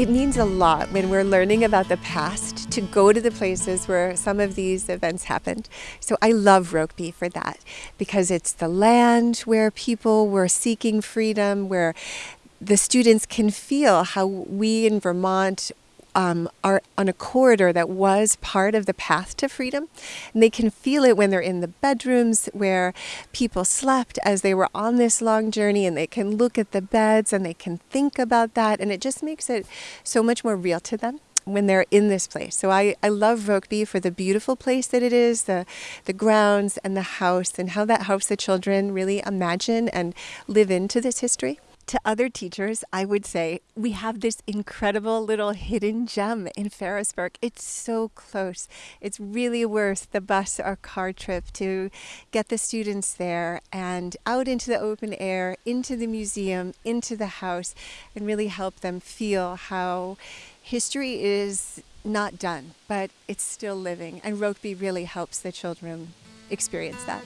It means a lot when we're learning about the past to go to the places where some of these events happened. So I love Rokeby for that because it's the land where people were seeking freedom, where the students can feel how we in Vermont um, are on a corridor that was part of the path to freedom. And they can feel it when they're in the bedrooms where people slept as they were on this long journey, and they can look at the beds and they can think about that. And it just makes it so much more real to them when they're in this place. So I, I love Rokeby for the beautiful place that it is, the, the grounds and the house, and how that helps the children really imagine and live into this history to other teachers, I would say we have this incredible little hidden gem in Ferrisburgh. It's so close. It's really worth the bus or car trip to get the students there and out into the open air, into the museum, into the house, and really help them feel how history is not done, but it's still living. And Rokeby really helps the children experience that.